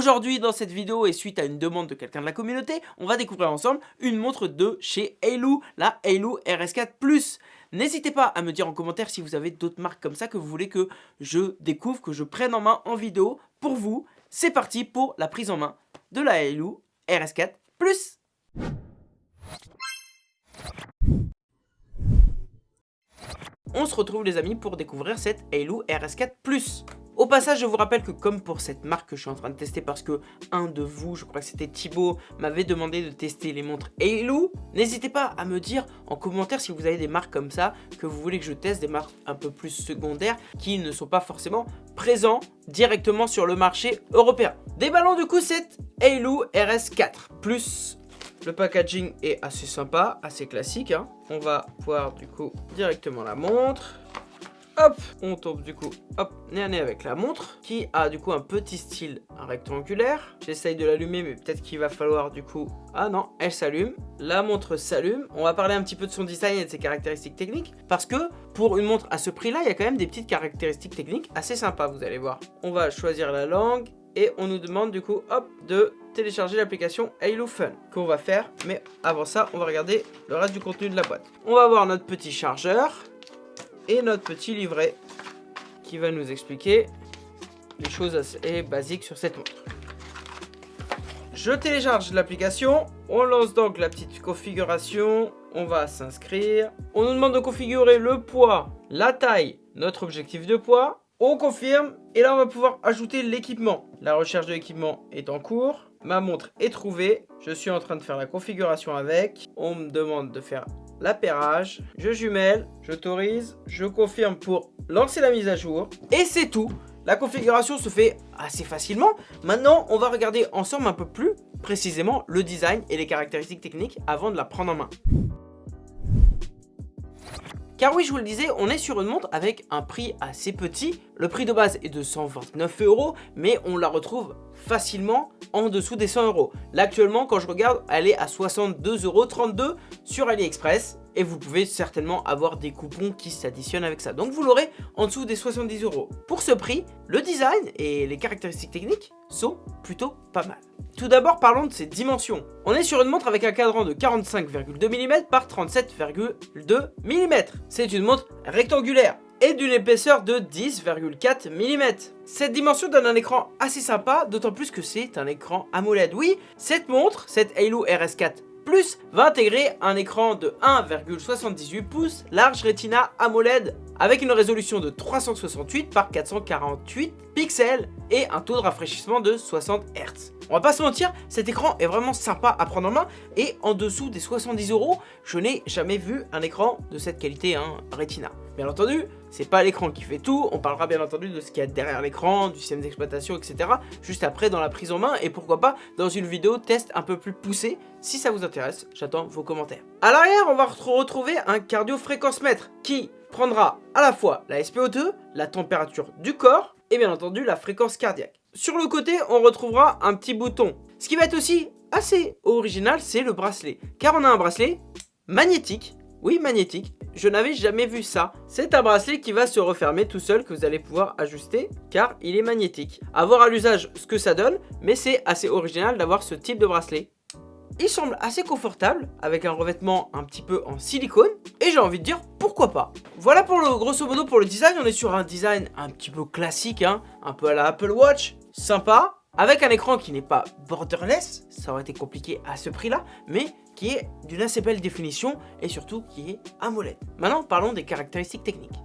Aujourd'hui dans cette vidéo et suite à une demande de quelqu'un de la communauté, on va découvrir ensemble une montre de chez Halo, la Halo RS4 Plus. N'hésitez pas à me dire en commentaire si vous avez d'autres marques comme ça que vous voulez que je découvre, que je prenne en main en vidéo pour vous. C'est parti pour la prise en main de la Halo RS4 Plus. On se retrouve les amis pour découvrir cette Halo RS4 Plus. Au passage, je vous rappelle que comme pour cette marque que je suis en train de tester parce que un de vous, je crois que c'était Thibaut, m'avait demandé de tester les montres Halo, n'hésitez pas à me dire en commentaire si vous avez des marques comme ça, que vous voulez que je teste, des marques un peu plus secondaires qui ne sont pas forcément présents directement sur le marché européen. Déballons du coup cette Halo RS4 plus le packaging est assez sympa, assez classique. Hein. On va voir du coup directement la montre. Hop, on tombe du coup, hop, nez à nez avec la montre, qui a du coup un petit style rectangulaire. J'essaye de l'allumer, mais peut-être qu'il va falloir du coup... Ah non, elle s'allume. La montre s'allume. On va parler un petit peu de son design et de ses caractéristiques techniques, parce que pour une montre à ce prix-là, il y a quand même des petites caractéristiques techniques assez sympas, vous allez voir. On va choisir la langue, et on nous demande du coup, hop, de télécharger l'application Halo qu'on va faire. Mais avant ça, on va regarder le reste du contenu de la boîte. On va voir notre petit chargeur notre petit livret qui va nous expliquer les choses assez basiques sur cette montre. Je télécharge l'application, on lance donc la petite configuration, on va s'inscrire. On nous demande de configurer le poids, la taille, notre objectif de poids. On confirme et là on va pouvoir ajouter l'équipement. La recherche de l'équipement est en cours. Ma montre est trouvée. Je suis en train de faire la configuration avec. On me demande de faire l'appairage, je jumelle, j'autorise, je confirme pour lancer la mise à jour. Et c'est tout La configuration se fait assez facilement. Maintenant, on va regarder ensemble un peu plus précisément le design et les caractéristiques techniques avant de la prendre en main. Car oui, je vous le disais, on est sur une montre avec un prix assez petit. Le prix de base est de 129 euros, mais on la retrouve facilement en dessous des 100 euros. Là, actuellement, quand je regarde, elle est à 62,32 euros sur AliExpress. Et vous pouvez certainement avoir des coupons qui s'additionnent avec ça. Donc vous l'aurez en dessous des 70 euros. Pour ce prix, le design et les caractéristiques techniques sont plutôt pas mal. Tout d'abord, parlons de ses dimensions. On est sur une montre avec un cadran de 45,2 mm par 37,2 mm. C'est une montre rectangulaire et d'une épaisseur de 10,4 mm. Cette dimension donne un écran assez sympa, d'autant plus que c'est un écran AMOLED. Oui, cette montre, cette Halo RS4 Plus, va intégrer un écran de 1,78 pouces large Retina AMOLED avec une résolution de 368 par 448 pixels et un taux de rafraîchissement de 60 Hz. On va pas se mentir, cet écran est vraiment sympa à prendre en main et en dessous des 70 euros, je n'ai jamais vu un écran de cette qualité, hein, Retina. Bien entendu, c'est pas l'écran qui fait tout, on parlera bien entendu de ce qu'il y a derrière l'écran, du système d'exploitation, etc. juste après dans la prise en main et pourquoi pas dans une vidéo test un peu plus poussée. Si ça vous intéresse, j'attends vos commentaires. À l'arrière, on va retrouver un cardio-fréquence-mètre qui prendra à la fois la SPO2, la température du corps et bien entendu la fréquence cardiaque. Sur le côté, on retrouvera un petit bouton. Ce qui va être aussi assez original, c'est le bracelet. Car on a un bracelet magnétique. Oui, magnétique. Je n'avais jamais vu ça. C'est un bracelet qui va se refermer tout seul, que vous allez pouvoir ajuster, car il est magnétique. A voir à l'usage ce que ça donne, mais c'est assez original d'avoir ce type de bracelet. Il semble assez confortable, avec un revêtement un petit peu en silicone, et j'ai envie de dire pourquoi pas. Voilà pour le grosso modo pour le design, on est sur un design un petit peu classique, hein, un peu à la Apple Watch, sympa, avec un écran qui n'est pas borderless, ça aurait été compliqué à ce prix-là, mais qui est d'une assez belle définition et surtout qui est AMOLED. Maintenant, parlons des caractéristiques techniques.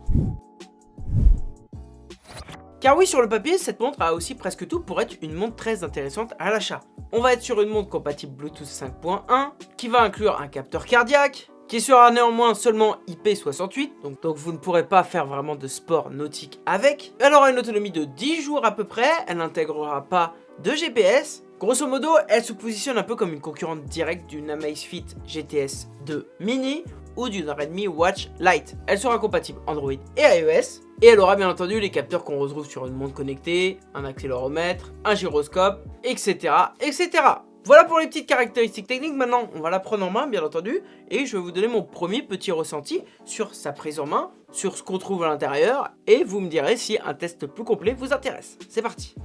Car oui, sur le papier, cette montre a aussi presque tout pour être une montre très intéressante à l'achat. On va être sur une montre compatible Bluetooth 5.1, qui va inclure un capteur cardiaque, qui sera néanmoins seulement IP68, donc, vous ne pourrez pas faire vraiment de sport nautique avec. Elle aura une autonomie de 10 jours à peu près, elle n'intégrera pas de GPS. Grosso modo, elle se positionne un peu comme une concurrente directe d'une Amazfit GTS 2 Mini ou d'une Redmi Watch Lite. Elle sera compatible Android et iOS, et elle aura bien entendu les capteurs qu'on retrouve sur une montre connectée, un accéléromètre, un gyroscope, etc. etc. Voilà pour les petites caractéristiques techniques, maintenant on va la prendre en main bien entendu et je vais vous donner mon premier petit ressenti sur sa prise en main, sur ce qu'on trouve à l'intérieur et vous me direz si un test plus complet vous intéresse. C'est parti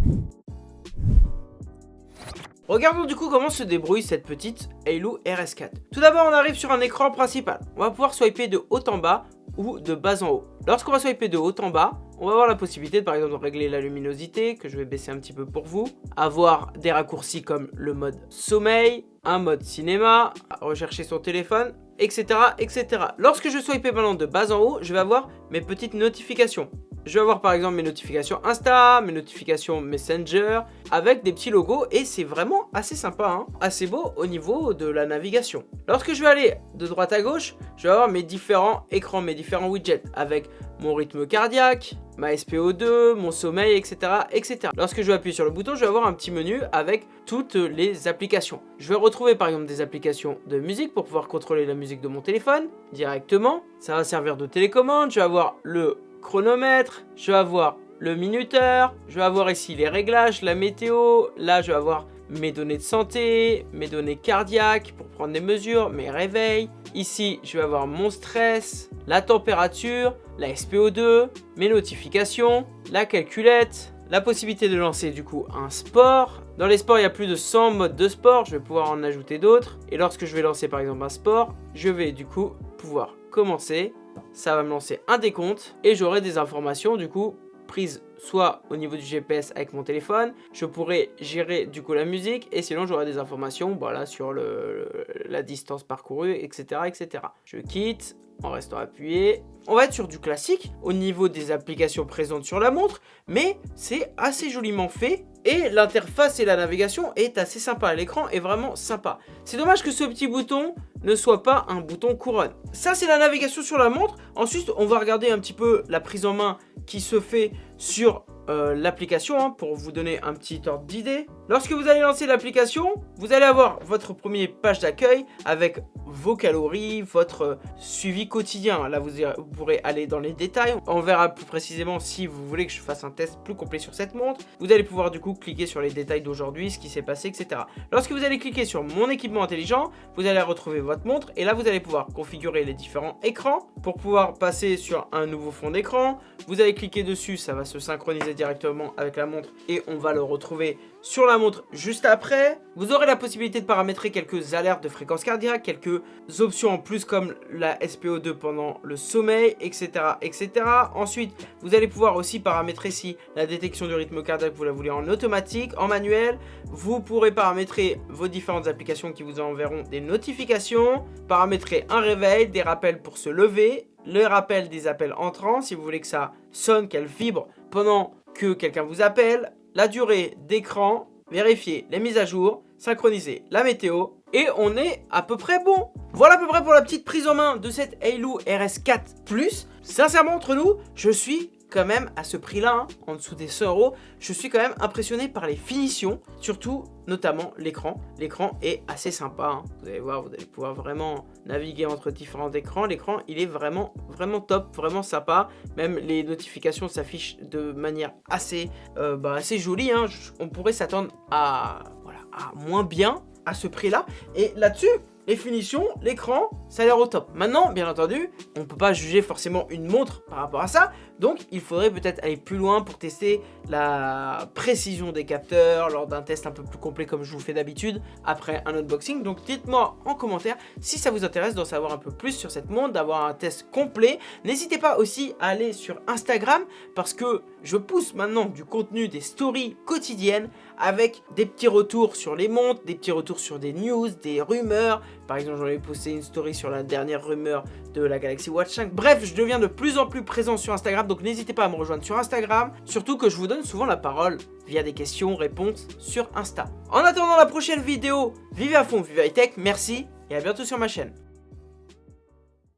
Regardons du coup comment se débrouille cette petite Halo RS4. Tout d'abord on arrive sur un écran principal. On va pouvoir swiper de haut en bas ou de bas en haut. Lorsqu'on va swiper de haut en bas, on va avoir la possibilité de, par exemple de régler la luminosité, que je vais baisser un petit peu pour vous, avoir des raccourcis comme le mode sommeil, un mode cinéma, rechercher son téléphone, etc. etc. Lorsque je swipe maintenant de bas en haut, je vais avoir mes petites notifications. Je vais avoir par exemple mes notifications Insta, mes notifications Messenger, avec des petits logos et c'est vraiment assez sympa, hein. assez beau au niveau de la navigation. Lorsque je vais aller de droite à gauche, je vais avoir mes différents écrans, mes différents widgets, avec mon rythme cardiaque, ma SPO2, mon sommeil, etc., etc. Lorsque je vais appuyer sur le bouton, je vais avoir un petit menu avec toutes les applications. Je vais retrouver par exemple des applications de musique pour pouvoir contrôler la musique de mon téléphone directement. Ça va servir de télécommande. Je vais avoir le chronomètre, je vais avoir le minuteur, je vais avoir ici les réglages, la météo, là je vais avoir mes données de santé, mes données cardiaques pour prendre des mesures, mes réveils. Ici, je vais avoir mon stress, la température, la SPO2, mes notifications, la calculette, la possibilité de lancer du coup un sport. Dans les sports, il y a plus de 100 modes de sport, je vais pouvoir en ajouter d'autres. Et lorsque je vais lancer par exemple un sport, je vais du coup pouvoir commencer. Ça va me lancer un décompte et j'aurai des informations du coup prises soit au niveau du GPS avec mon téléphone, je pourrais gérer du coup la musique et sinon j'aurai des informations voilà, sur le, la distance parcourue, etc., etc. Je quitte en restant appuyé. On va être sur du classique au niveau des applications présentes sur la montre, mais c'est assez joliment fait et l'interface et la navigation est assez sympa. L'écran est vraiment sympa. C'est dommage que ce petit bouton ne soit pas un bouton couronne. Ça, c'est la navigation sur la montre. Ensuite, on va regarder un petit peu la prise en main qui se fait sur euh, l'application hein, pour vous donner un petit ordre d'idée. Lorsque vous allez lancer l'application, vous allez avoir votre premier page d'accueil avec vos calories, votre suivi quotidien. Là, vous, pourrez aller dans les détails. On verra plus précisément si vous voulez que je fasse un test plus complet sur cette montre. Vous allez pouvoir du coup cliquer sur les détails d'aujourd'hui, ce qui s'est passé, etc. Lorsque vous allez cliquer sur mon équipement intelligent, vous allez retrouver votre montre et là, vous allez pouvoir configurer les différents écrans pour pouvoir passer sur un nouveau fond d'écran. Vous allez cliquer dessus, ça va se synchroniser directement avec la montre et on va le retrouver sur la montre juste après. Vous aurez la possibilité de paramétrer quelques alertes de fréquence cardiaque, quelques options en plus comme la SPO2 pendant le sommeil, etc. etc. Ensuite, vous allez pouvoir aussi paramétrer si la détection du rythme cardiaque vous la voulez en automatique, en manuel. Vous pourrez paramétrer vos différentes applications qui vous enverront des notifications, paramétrer un réveil, des rappels pour se lever, le rappel des appels entrants si vous voulez que ça sonne, qu'elle vibre pendant que quelqu'un vous appelle, la durée d'écran, vérifier les mises à jour, synchroniser la météo et on est à peu près bon. Voilà à peu près pour la petite prise en main de cette Halo RS4 Plus. Sincèrement entre nous, je suis quand même à ce prix-là, hein, en dessous des 100 euros, je suis quand même impressionné par les finitions, surtout notamment l'écran. L'écran est assez sympa, hein. vous allez voir, vous allez pouvoir vraiment naviguer entre différents écrans. L'écran, il est vraiment, vraiment top, vraiment sympa. Même les notifications s'affichent de manière assez, euh, bah, jolie. Hein. On pourrait s'attendre à, à moins bien à ce prix-là. Et là-dessus, les finitions, l'écran, ça a l'air au top. Maintenant, bien entendu, on ne peut pas juger forcément une montre par rapport à ça, donc il faudrait peut-être aller plus loin pour tester la précision des capteurs lors d'un test un peu plus complet comme je vous fais d'habitude après un unboxing. Donc dites-moi en commentaire si ça vous intéresse d'en savoir un peu plus sur cette montre, d'avoir un test complet. N'hésitez pas aussi à aller sur Instagram parce que je pousse maintenant du contenu des stories quotidiennes avec des petits retours sur les montres, des petits retours sur des news, des rumeurs, par exemple, j'en ai posté une story sur la dernière rumeur de la Galaxy Watch 5. Bref, je deviens de plus en plus présent sur Instagram, donc n'hésitez pas à me rejoindre sur Instagram. Surtout que je vous donne souvent la parole via des questions, réponses sur Insta. En attendant la prochaine vidéo, vivez à fond, vivez high tech, merci et à bientôt sur ma chaîne.